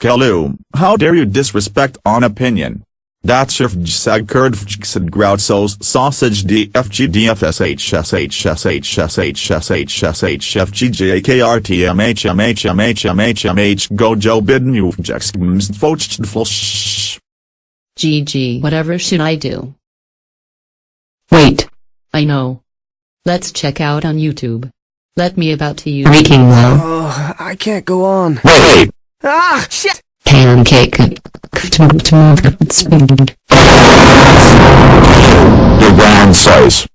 Kalu, how dare you disrespect on opinion? That's your fgsag curd fgsag grout souls sausage dfg gojo. GG. Whatever should I do? Wait. I know. Let's check out on YouTube. Let me about to you. Freaking well. Oh, I can't go on. Wait! Ah, shit! Pancake. Your round size.